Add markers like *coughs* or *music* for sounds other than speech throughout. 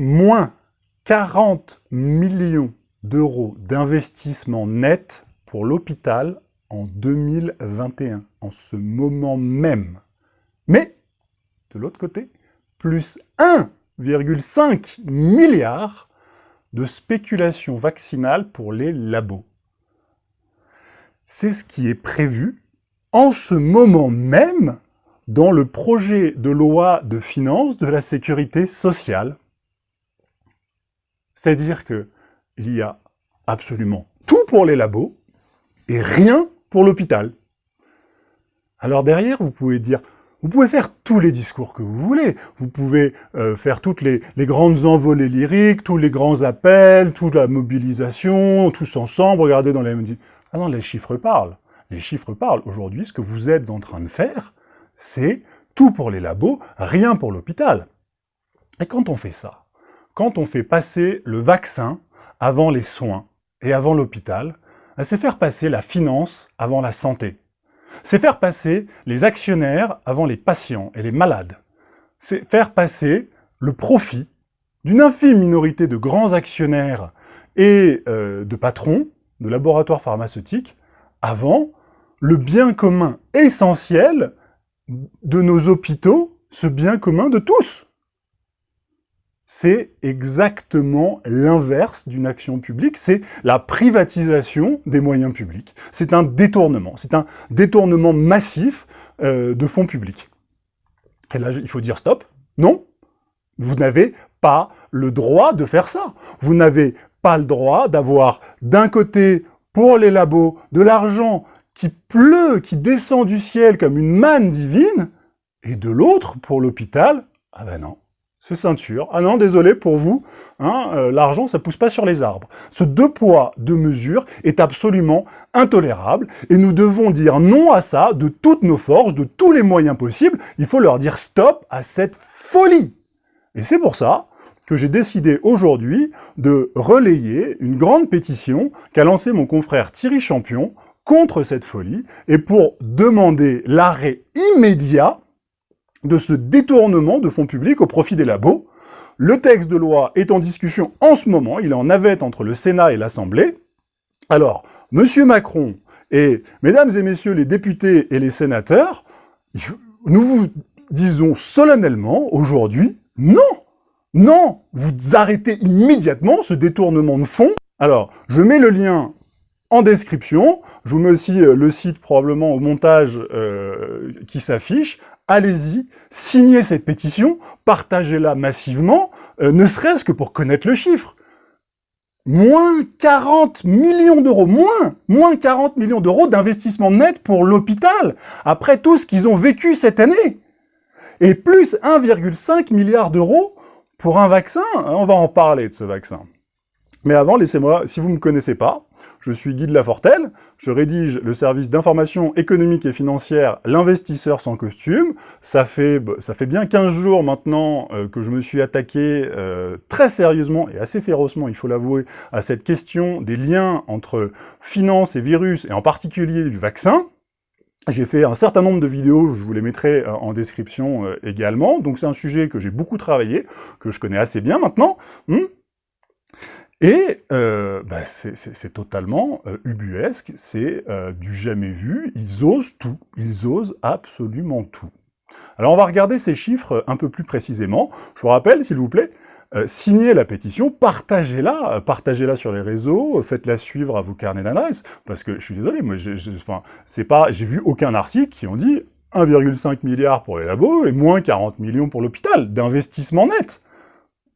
moins 40 millions d'euros d'investissement net pour l'hôpital en 2021, en ce moment même. Mais, de l'autre côté, plus 1,5 milliard de spéculation vaccinale pour les labos. C'est ce qui est prévu en ce moment même dans le projet de loi de finances de la sécurité sociale. C'est-à-dire qu'il y a absolument tout pour les labos et rien pour l'hôpital. Alors derrière, vous pouvez dire, vous pouvez faire tous les discours que vous voulez. Vous pouvez euh, faire toutes les, les, grandes envolées lyriques, tous les grands appels, toute la mobilisation, tous ensemble, regardez dans les... Ah non, les chiffres parlent. Les chiffres parlent. Aujourd'hui, ce que vous êtes en train de faire, c'est tout pour les labos, rien pour l'hôpital. Et quand on fait ça, quand on fait passer le vaccin avant les soins et avant l'hôpital, ben, c'est faire passer la finance avant la santé. C'est faire passer les actionnaires avant les patients et les malades. C'est faire passer le profit d'une infime minorité de grands actionnaires et euh, de patrons de laboratoires pharmaceutiques avant le bien commun essentiel de nos hôpitaux, ce bien commun de tous. C'est exactement l'inverse d'une action publique, c'est la privatisation des moyens publics. C'est un détournement, c'est un détournement massif euh, de fonds publics. Il faut dire stop, non, vous n'avez pas le droit de faire ça. Vous n'avez pas le droit d'avoir d'un côté, pour les labos, de l'argent qui pleut, qui descend du ciel comme une manne divine, et de l'autre, pour l'hôpital, ah ben non, c'est ceinture. Ah non, désolé pour vous, hein, euh, l'argent, ça pousse pas sur les arbres. Ce deux poids, deux mesures est absolument intolérable, et nous devons dire non à ça de toutes nos forces, de tous les moyens possibles. Il faut leur dire stop à cette folie. Et c'est pour ça que j'ai décidé aujourd'hui de relayer une grande pétition qu'a lancée mon confrère Thierry Champion contre cette folie et pour demander l'arrêt immédiat de ce détournement de fonds publics au profit des labos. Le texte de loi est en discussion en ce moment, il est en navette entre le Sénat et l'Assemblée. Alors, Monsieur Macron et mesdames et messieurs les députés et les sénateurs, nous vous disons solennellement aujourd'hui, non Non Vous arrêtez immédiatement ce détournement de fonds. Alors, je mets le lien en description. Je vous mets aussi euh, le site probablement au montage euh, qui s'affiche. Allez-y, signez cette pétition, partagez-la massivement, euh, ne serait-ce que pour connaître le chiffre. Moins 40 millions d'euros, moins, moins 40 millions d'euros d'investissement net pour l'hôpital, après tout ce qu'ils ont vécu cette année. Et plus 1,5 milliard d'euros pour un vaccin, on va en parler de ce vaccin. Mais avant, laissez-moi, si vous ne me connaissez pas, je suis Guy de Lafortelle, je rédige le service d'information économique et financière L'investisseur sans costume. Ça fait, ça fait bien 15 jours maintenant euh, que je me suis attaqué euh, très sérieusement et assez férocement, il faut l'avouer, à cette question des liens entre finance et virus, et en particulier du vaccin. J'ai fait un certain nombre de vidéos, je vous les mettrai euh, en description également, donc c'est un sujet que j'ai beaucoup travaillé, que je connais assez bien maintenant. Hmm. Et euh, bah, c'est totalement euh, ubuesque, c'est euh, du jamais vu, ils osent tout, ils osent absolument tout. Alors on va regarder ces chiffres un peu plus précisément. Je vous rappelle, s'il vous plaît, signez la pétition, partagez-la, partagez-la sur les réseaux, faites-la suivre à vos carnets d'adresse, parce que je suis désolé, moi, c'est pas, j'ai vu aucun article qui ont dit 1,5 milliard pour les labos et moins 40 millions pour l'hôpital, d'investissement net.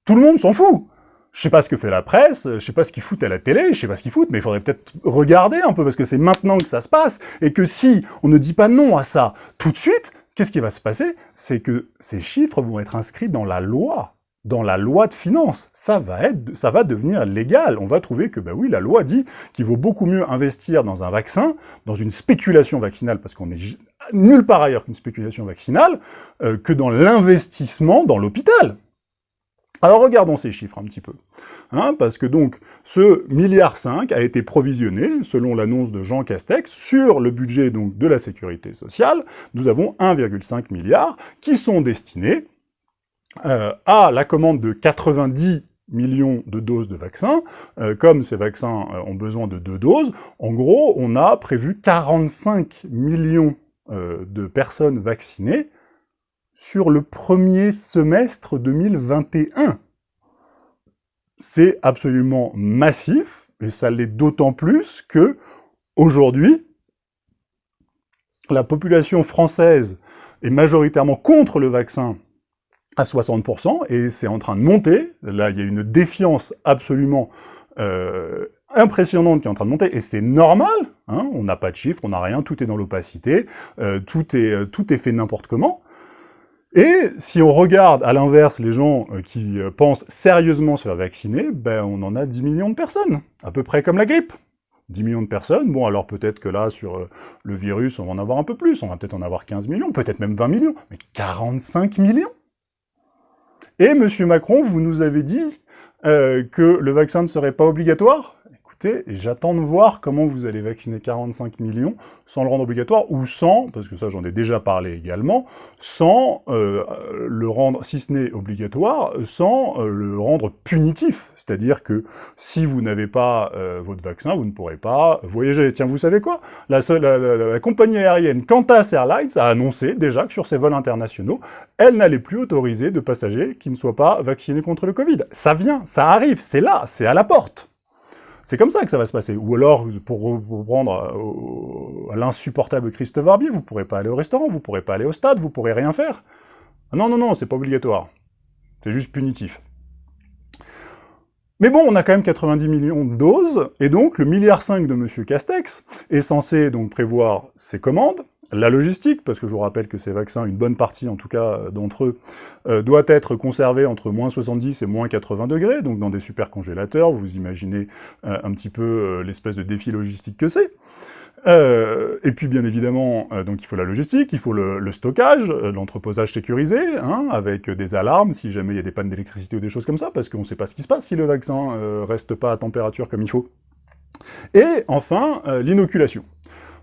Tout le monde s'en fout je sais pas ce que fait la presse, je sais pas ce qu'ils foutent à la télé, je sais pas ce qu'ils foutent, mais il faudrait peut-être regarder un peu, parce que c'est maintenant que ça se passe, et que si on ne dit pas non à ça tout de suite, qu'est-ce qui va se passer? C'est que ces chiffres vont être inscrits dans la loi, dans la loi de finances. Ça va, être, ça va devenir légal. On va trouver que, bah oui, la loi dit qu'il vaut beaucoup mieux investir dans un vaccin, dans une spéculation vaccinale, parce qu'on est nulle part ailleurs qu'une spéculation vaccinale, euh, que dans l'investissement dans l'hôpital. Alors regardons ces chiffres un petit peu, hein, parce que donc ce milliard 5 a été provisionné, selon l'annonce de Jean Castex, sur le budget donc de la sécurité sociale, nous avons 1,5 milliard qui sont destinés a la commande de 90 millions de doses de vaccins, comme ces vaccins ont besoin de deux doses, en gros, on a prévu 45 millions de personnes vaccinées sur le premier semestre 2021. C'est absolument massif, et ça l'est d'autant plus que, aujourd'hui, la population française est majoritairement contre le vaccin à 60%, et c'est en train de monter. Là, il y a une défiance absolument euh, impressionnante qui est en train de monter, et c'est normal, hein, on n'a pas de chiffres, on n'a rien, tout est dans l'opacité, euh, tout, euh, tout est fait n'importe comment. Et si on regarde à l'inverse les gens euh, qui euh, pensent sérieusement se faire vacciner, ben on en a 10 millions de personnes, à peu près comme la grippe. 10 millions de personnes, bon alors peut-être que là, sur euh, le virus, on va en avoir un peu plus, on va peut-être en avoir 15 millions, peut-être même 20 millions, mais 45 millions Et M. Macron, vous nous avez dit que le vaccin ne serait pas obligatoire? J'attends de voir comment vous allez vacciner 45 millions sans le rendre obligatoire, ou sans, parce que ça j'en ai déjà parlé également, sans euh, le rendre, si ce n'est obligatoire, sans euh, le rendre punitif. C'est-à-dire que si vous n'avez pas euh, votre vaccin, vous ne pourrez pas voyager. Tiens, vous savez quoi? La, la, compagnie aérienne Qantas Airlines a annoncé déjà que sur ses vols internationaux, elle n'allait plus autoriser de passagers qui ne soient pas vaccinés contre le Covid. Ça vient, ça arrive, c'est là, c'est à la porte. C'est comme ça que ça va se passer. Ou alors, pour reprendre euh, l'insupportable Christophe Barbier, vous pourrez pas aller au restaurant, vous pourrez pas aller au stade, vous pourrez rien faire. Non, non, non, c'est pas obligatoire. C'est juste punitif. Mais bon, on a quand même 90 millions de doses, et donc le milliard 5 de M. Castex est censé donc prévoir ses commandes, la logistique, parce que je vous rappelle que ces vaccins, une bonne partie en tout cas euh, d'entre eux, euh, doit être conservée entre moins 70 et moins 80 degrés, donc dans des super congélateurs, vous imaginez euh, un petit peu l'espèce de défi logistique que c'est. et puis bien évidemment, donc il faut la logistique, il faut le, stockage, l'entreposage sécurisé, hein, avec des alarmes si jamais il y a des pannes d'électricité ou des choses comme ça, parce qu'on ne sait pas ce qui se passe si le vaccin reste pas à température comme il faut. Et enfin, l'inoculation.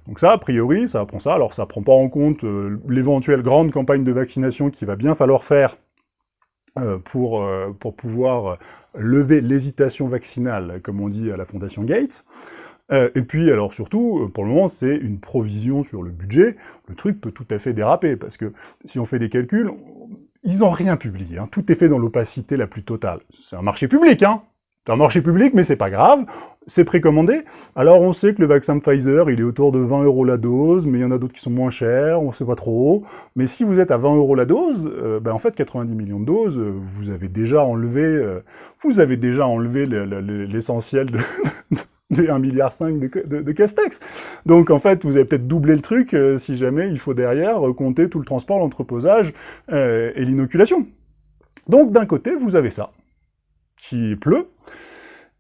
Donc ça, a priori, ça prend ça. Alors ça prend pas en compte euh, l'éventuelle grande campagne de vaccination qu'il va bien falloir faire euh, pour, euh, pour pouvoir lever l'hésitation vaccinale, comme on dit à la Fondation Gates. et puis, alors surtout, pour le moment, c'est une provision sur le budget. Le truc peut tout à fait déraper, parce que si on fait des calculs, ils n'ont rien publié. Hein. Tout est fait dans l'opacité la plus totale. C'est un marché public, hein c'est un marché public, mais c'est pas grave, c'est précommandé. Alors on sait que le vaccin Pfizer, il est autour de 20 euros la dose, mais il y en a d'autres qui sont moins chers, on sait pas trop. Mais si vous êtes à 20 euros la dose, euh, ben en fait 90 millions de doses, euh, vous avez déjà enlevé, euh, vous avez déjà enlevé l'essentiel de, des 1,5 milliard de, de, Castex. Donc en fait, vous avez peut-être doublé le truc si jamais il faut derrière compter tout le transport, l'entreposage et l'inoculation. Donc d'un côté, vous avez ça qui pleut,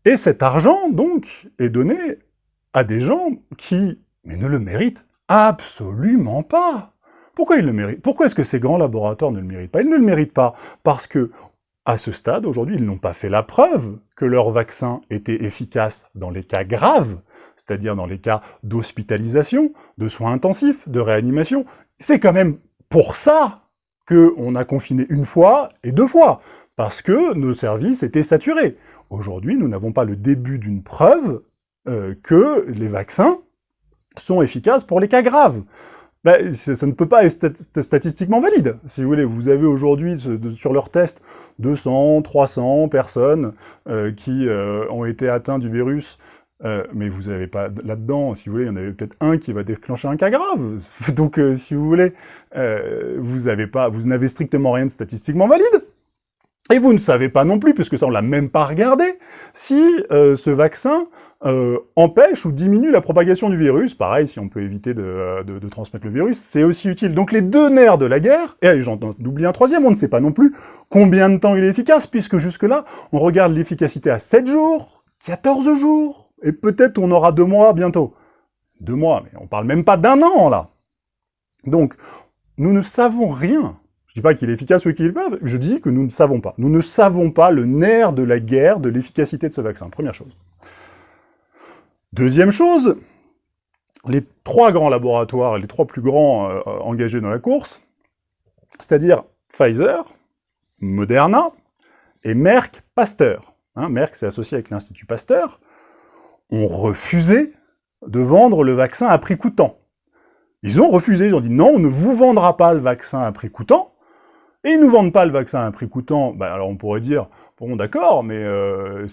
et cet argent, donc, est donné à des gens qui, mais ne le méritent absolument pas. Pourquoi ils le méritent? Pourquoi est-ce que ces grands laboratoires ne le méritent pas? Ils ne le méritent pas parce que, à ce stade, aujourd'hui, ils n'ont pas fait la preuve que leur vaccin était efficace dans les cas graves, c'est-à-dire dans les cas d'hospitalisation, de soins intensifs, de réanimation. C'est quand même pour ça qu'on a confiné une fois et deux fois parce que nos services étaient saturés. Aujourd'hui, nous n'avons pas le début d'une preuve euh, que les vaccins sont efficaces pour les cas graves. Ben, ça ne peut pas être statistiquement valide. Si vous voulez, vous avez aujourd'hui sur leur test 200, 300 personnes euh, qui euh, ont été atteints du virus, mais vous n'avez pas là-dedans, si vous voulez, il y en avait peut-être un qui va déclencher un cas grave. *laughs* Donc, si vous voulez, vous n'avez strictement rien de statistiquement valide. Et vous ne savez pas non plus, puisque ça on l'a même pas regardé, si euh, ce vaccin euh, empêche ou diminue la propagation du virus. Pareil, si on peut éviter de, de, transmettre le virus, c'est aussi utile. Donc les deux nerfs de la guerre, et j'en oublie un troisième, on ne sait pas non plus combien de temps il est efficace, puisque jusque-là, on regarde l'efficacité à 7 jours, 14 jours, et peut-être on aura deux mois bientôt. Deux mois, mais on parle même pas d'un an, là. Donc, nous ne savons rien je dis pas qu'il est efficace ou qu'il est pas, je dis que nous ne savons pas. Nous ne savons pas le nerf de la guerre de l'efficacité de ce vaccin, première chose. Deuxième chose, les trois grands laboratoires, les trois plus grands euh, engagés dans la course, c'est-à-dire Pfizer, Moderna et Merck Pasteur. Hein, Merck s'est associé avec l'Institut Pasteur, ont refusé de vendre le vaccin à prix coûtant. Ils ont refusé, ils ont dit non, on ne vous vendra pas le vaccin à prix coûtant, et ils ne nous vendent pas le vaccin à prix coûtant, ben alors on pourrait dire, Bon, d'accord, mais euh,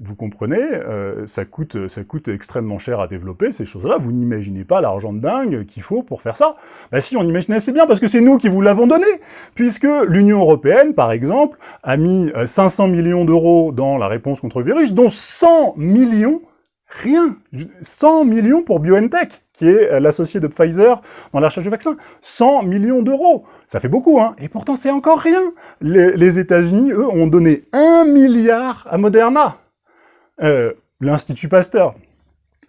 vous comprenez, euh, ça, coûte, ça coûte extrêmement cher à développer ces choses-là. Vous n'imaginez pas l'argent de dingue qu'il faut pour faire ça. Bah si, on imagine assez bien, parce que c'est nous qui vous l'avons donné, puisque l'Union Européenne, par exemple, a mis 500 euh, millions d'euros dans la réponse contre le virus, dont 100 millions, rien, 100 millions pour BioNTech qui est euh, l'associé de Pfizer dans la recherche du vaccin. 100 millions d'euros Ça fait beaucoup, hein Et pourtant, c'est encore rien Les, États-Unis, eux, ont donné 1 milliard à Moderna. Euh, L'Institut Pasteur.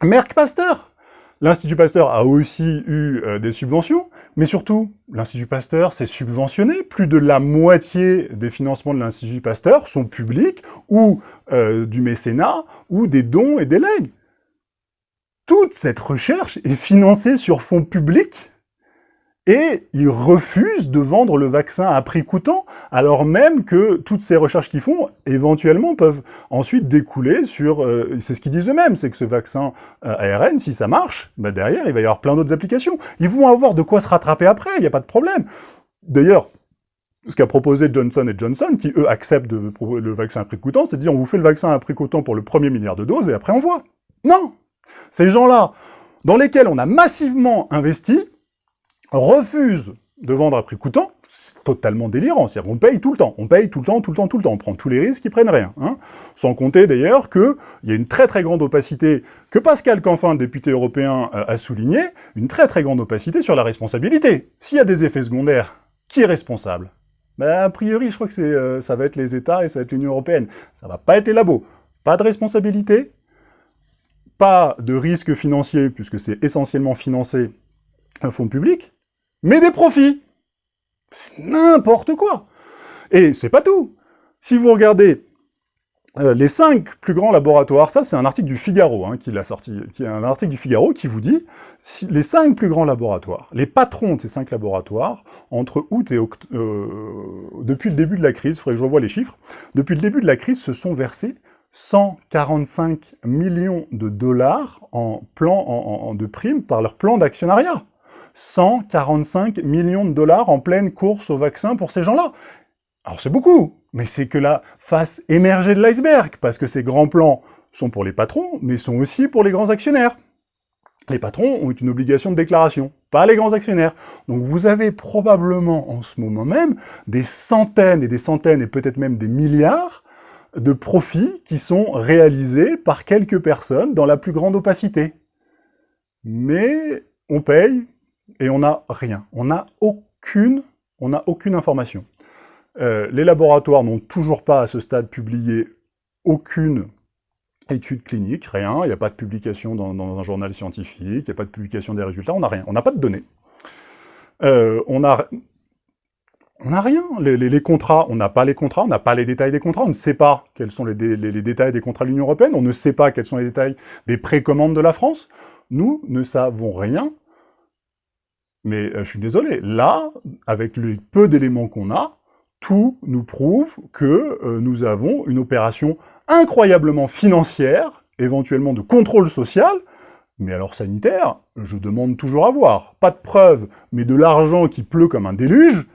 Merck Pasteur L'Institut Pasteur a aussi eu euh, des subventions, mais surtout, l'Institut Pasteur s'est subventionné. Plus de la moitié des financements de l'Institut Pasteur sont publics, ou du mécénat, ou des dons et des legs toute cette recherche est financée sur fonds publics et ils refusent de vendre le vaccin à prix coûtant, alors même que toutes ces recherches qu'ils font, éventuellement, peuvent ensuite découler sur... Euh, c'est ce qu'ils disent eux-mêmes, c'est que ce vaccin euh, ARN, si ça marche, bah derrière, il va y avoir plein d'autres applications. Ils vont avoir de quoi se rattraper après, il n'y a pas de problème. D'ailleurs, ce qu'a proposé Johnson Johnson, qui eux acceptent le vaccin à prix coûtant, c'est de dire on vous fait le vaccin à prix coûtant pour le premier milliard de doses et après on voit. Non ces gens-là, dans lesquels on a massivement investi, refusent de vendre à prix coûtant, c'est totalement délirant, c'est-à-dire qu'on paye tout le temps, on paye tout le temps, tout le temps, tout le temps, on prend tous les risques, ils prennent rien. Hein. Sans compter d'ailleurs qu'il y a une très très grande opacité, que Pascal Canfin, député européen, euh, a souligné, une très très grande opacité sur la responsabilité. S'il y a des effets secondaires, qui est responsable? Ben, A priori, je crois que euh, ça va être les États et ça va être l'Union Européenne. Ça va pas être les labos. Pas de responsabilité, pas de risque financier, puisque c'est essentiellement financé un fonds public, mais des profits. C'est n'importe quoi. Et c'est pas tout. Si vous regardez euh, les cinq plus grands laboratoires, ça c'est un article du Figaro hein, qui l'a sorti, qui est un article du Figaro qui vous dit si les cinq plus grands laboratoires, les patrons de ces cinq laboratoires, entre août et octobre, euh, depuis le début de la crise, il faudrait que je revoie les chiffres, depuis le début de la crise se sont versés 145 millions de dollars en plan de primes par leur plan d'actionnariat. 145 millions de dollars en pleine course au vaccin pour ces gens-là. Alors c'est beaucoup, mais c'est que la face émergée de l'iceberg, parce que ces grands plans sont pour les patrons, mais sont aussi pour les grands actionnaires. Les patrons ont une obligation de déclaration, pas les grands actionnaires. Donc vous avez probablement en ce moment même des centaines et des centaines et peut-être même des milliards de profits qui sont réalisés par quelques personnes dans la plus grande opacité. Mais on paye et on n'a rien. On n'a aucune, aucune information. Euh, les laboratoires n'ont toujours pas à ce stade publié aucune étude clinique, rien, il n'y a pas de publication dans, un journal scientifique, il n'y a pas de publication des résultats, on n'a rien, on n'a pas de données. Euh, on a on n'a rien. Les, contrats, on n'a pas les contrats, on n'a pas les détails des contrats, on ne sait pas quels sont les, détails des contrats de l'Union Européenne, on ne sait pas quels sont les détails des précommandes de la France. Nous ne savons rien, mais euh, je suis désolé, là, avec le peu d'éléments qu'on a, tout nous prouve que euh, nous avons une opération incroyablement financière, éventuellement de contrôle social, mais alors sanitaire, je demande toujours à voir. Pas de preuves, mais de l'argent qui pleut comme un déluge,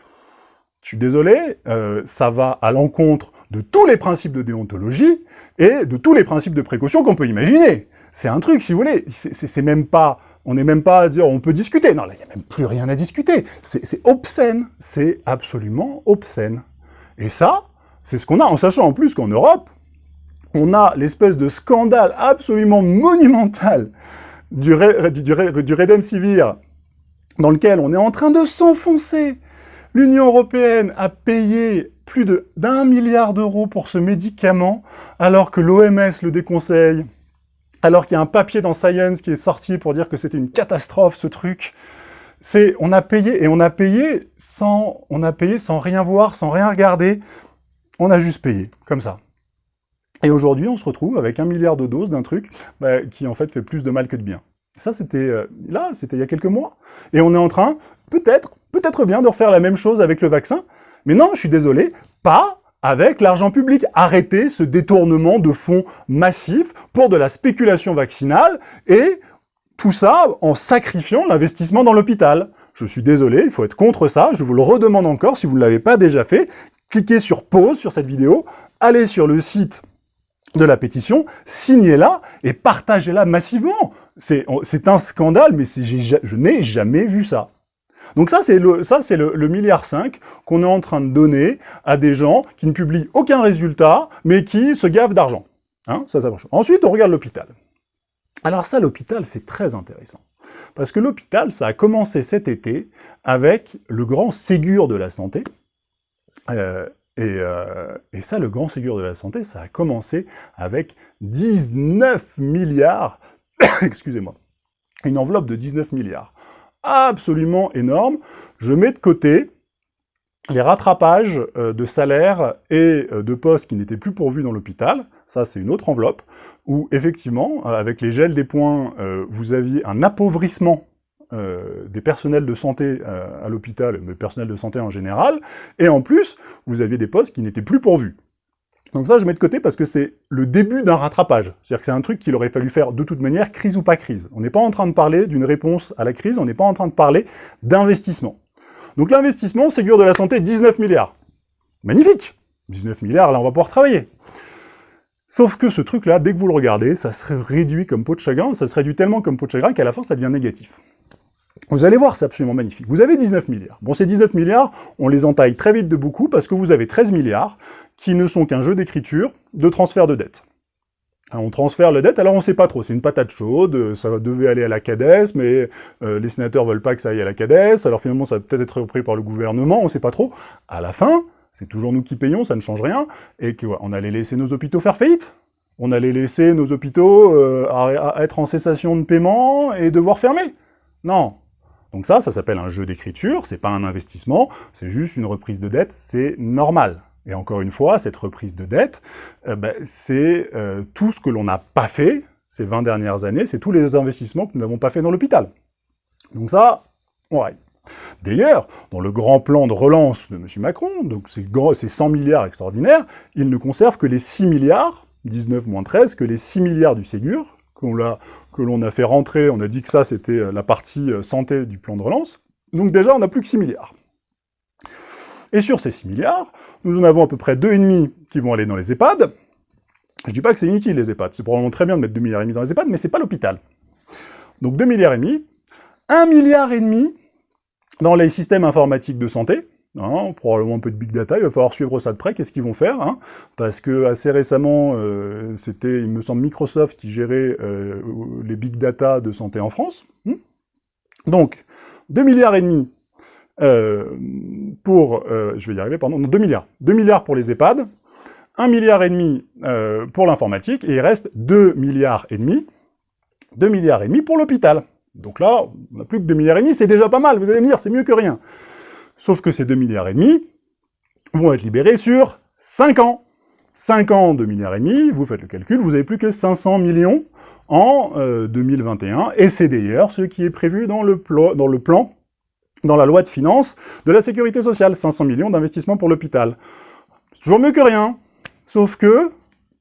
je suis désolé, euh, ça va à l'encontre de tous les principes de déontologie et de tous les principes de précaution qu'on peut imaginer. C'est un truc, si vous voulez, c'est même pas... On n'est même pas à dire on peut discuter. Non, là, il n'y a même plus rien à discuter. C'est obscène. C'est absolument obscène. Et ça, c'est ce qu'on a, en sachant en plus qu'en Europe, on a l'espèce de scandale absolument monumental du, du, du, du Redemsivir, dans lequel on est en train de s'enfoncer L'Union européenne a payé plus d'un milliard d'euros pour ce médicament, alors que l'OMS le déconseille, alors qu'il y a un papier dans Science qui est sorti pour dire que c'était une catastrophe, ce truc. C'est, on a payé, et on a payé sans, payé sans rien voir, sans rien regarder. On a juste payé, comme ça. Et aujourd'hui, on se retrouve avec un milliard de doses d'un truc bah, qui, en fait, fait plus de mal que de bien. Ça, c'était euh, là, c'était il y a quelques mois. Et on est en train, peut-être, peut-être bien de refaire la même chose avec le vaccin, Mais non, je suis désolé, pas avec l'argent public. Arrêtez ce détournement de fonds massifs pour de la spéculation vaccinale et tout ça en sacrifiant l'investissement dans l'hôpital. Je suis désolé, il faut être contre ça, je vous le redemande encore, si vous ne l'avez pas déjà fait, cliquez sur pause sur cette vidéo, allez sur le site de la pétition, signez-la et partagez-la massivement. C'est un scandale, mais je n'ai jamais vu ça. Donc ça, c'est le, ça, c'est le, milliard 5 qu'on est en train de donner à des gens qui ne publient aucun résultat, mais qui se gavent d'argent. Hein, ça Ensuite, on regarde l'hôpital. Alors ça, l'hôpital, c'est très intéressant. Parce que l'hôpital, ça a commencé cet été avec le grand Ségur de la santé. Euh, et, euh, et, ça, le grand Ségur de la santé, ça a commencé avec 19 milliards, *coughs* excusez-moi, une enveloppe de 19 milliards absolument énorme. Je mets de côté les rattrapages euh, de salaires et euh, de postes qui n'étaient plus pourvus dans l'hôpital, ça c'est une autre enveloppe, où effectivement, euh, avec les gels des points, vous aviez un appauvrissement des personnels de santé à l'hôpital, mais personnel de santé en général, et en plus, vous aviez des postes qui n'étaient plus pourvus. Donc ça, je mets de côté parce que c'est le début d'un rattrapage. C'est-à-dire que c'est un truc qu'il aurait fallu faire de toute manière, crise ou pas crise. On n'est pas en train de parler d'une réponse à la crise, on n'est pas en train de parler d'investissement. Donc l'investissement, Ségur de la Santé, 19 milliards. Magnifique 19 milliards, là on va pouvoir travailler. Sauf que ce truc-là, dès que vous le regardez, ça serait réduit comme peau de chagrin, ça se réduit tellement comme peau de chagrin qu'à la fin, ça devient négatif. Vous allez voir, c'est absolument magnifique. Vous avez 19 milliards. Bon, ces 19 milliards, on les entaille très vite de beaucoup parce que vous avez 13 milliards qui ne sont qu'un jeu d'écriture de transfert de dette. Hein, on transfère la dette, alors on ne sait pas trop, c'est une patate chaude, ça devait aller à la CADES, mais euh, les sénateurs veulent pas que ça aille à la CADES, alors finalement ça va peut-être être repris par le gouvernement, on ne sait pas trop. À la fin, c'est toujours nous qui payons, ça ne change rien, et qu'on allait laisser nos hôpitaux faire faillite On allait laisser nos hôpitaux euh, être en cessation de paiement et devoir fermer Non, donc ça, ça s'appelle un jeu d'écriture, c'est pas un investissement, c'est juste une reprise de dette, c'est normal. Et encore une fois, cette reprise de dette, euh, ben, c'est euh, tout ce que l'on n'a pas fait ces 20 dernières années, c'est tous les investissements que nous n'avons pas fait dans l'hôpital. Donc ça, on raille. D'ailleurs, dans le grand plan de relance de M. Macron, donc ces, ces 100 milliards extraordinaires, il ne conserve que les 6 milliards, 19 moins 13, que les 6 milliards du Ségur, que l'on a fait rentrer, on a dit que ça c'était euh, la partie santé du plan de relance, donc déjà on n'a plus que 6 milliards. Et sur ces 6 milliards, nous en avons à peu près 2,5 qui vont aller dans les EHPAD. Je ne dis pas que c'est inutile, les EHPAD. C'est probablement très bien de mettre 2 milliards dans les EHPAD, mais c'est pas l'hôpital. Donc 2 milliards et demi, 1 milliard et demi dans les systèmes informatiques de santé, hein, probablement un peu de big data, il va falloir suivre ça de près, qu'est-ce qu'ils vont faire hein, Parce que assez récemment, euh, c'était, il me semble, Microsoft qui gérait euh, les big data de santé en France. Hmm? Donc, 2 milliards et demi euh, pour, euh, je vais y arriver, pardon, 2 milliards. 2 milliards pour les EHPAD, 1 milliard et demi euh, pour l'informatique, et il reste 2 milliards et demi, 2 milliards et demi pour l'hôpital. Donc là, on n'a plus que 2 milliards et demi, c'est déjà pas mal, vous allez me dire, c'est mieux que rien. Sauf que ces 2 milliards et demi vont être libérés sur 5 ans. 5 ans, 2 milliards et demi, vous faites le calcul, vous n'avez plus que 500 millions en 2021, et c'est d'ailleurs ce qui est prévu dans le, dans le plan dans la loi de finances de la sécurité sociale, 500 millions d'investissements pour l'hôpital. C'est toujours mieux que rien, sauf que,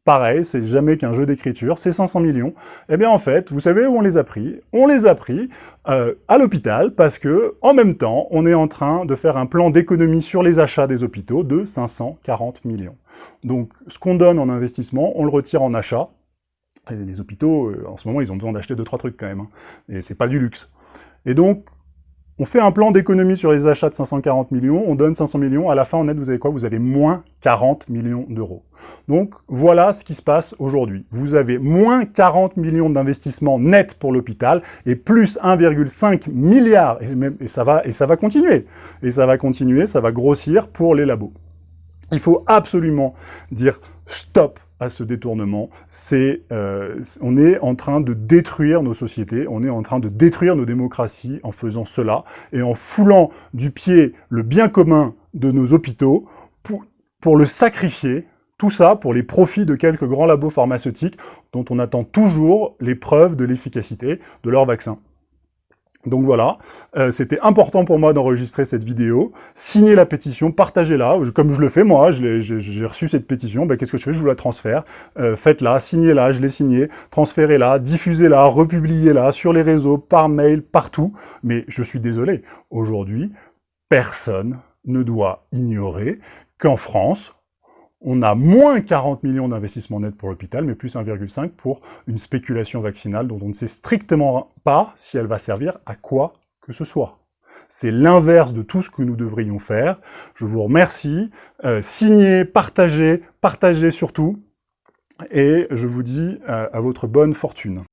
pareil, c'est jamais qu'un jeu d'écriture, c'est 500 millions. Eh bien en fait, vous savez où on les a pris? On les a pris euh, à l'hôpital parce que, en même temps, on est en train de faire un plan d'économie sur les achats des hôpitaux de 540 millions. Donc ce qu'on donne en investissement, on le retire en achat. Les hôpitaux, euh, en ce moment, ils ont besoin d'acheter deux trois trucs quand même, hein. et c'est pas du luxe. Et donc, on fait un plan d'économie sur les achats de 540 millions, on donne 500 millions, à la fin, en net, vous avez quoi? Vous avez moins 40 millions d'euros. Donc, voilà ce qui se passe aujourd'hui. Vous avez moins 40 millions d'investissements nets pour l'hôpital, et plus 1,5 milliard, et, ça va, et ça va continuer. Et ça va continuer, ça va grossir pour les labos. Il faut absolument dire stop à ce détournement, euh, on est en train de détruire nos sociétés, on est en train de détruire nos démocraties en faisant cela, et en foulant du pied le bien commun de nos hôpitaux pour, pour le sacrifier, tout ça pour les profits de quelques grands labos pharmaceutiques dont on attend toujours les preuves de l'efficacité de leurs vaccins. Donc voilà, euh, c'était important pour moi d'enregistrer cette vidéo. Signez la pétition, partagez-la, comme je le fais moi, j'ai reçu cette pétition, ben, qu'est-ce que je fais? Je vous la transfère. Euh, faites-la, signez-la, je l'ai signée, transférez-la, diffusez-la, republiez-la sur les réseaux, par mail, partout. Mais je suis désolé, aujourd'hui, personne ne doit ignorer qu'en France, on a moins 40 millions d'investissements nets pour l'hôpital, mais plus 1,5 pour une spéculation vaccinale dont on ne sait strictement pas si elle va servir à quoi que ce soit. C'est l'inverse de tout ce que nous devrions faire. Je vous remercie. Euh, signez, partagez, partagez surtout. Et je vous dis euh, à votre bonne fortune.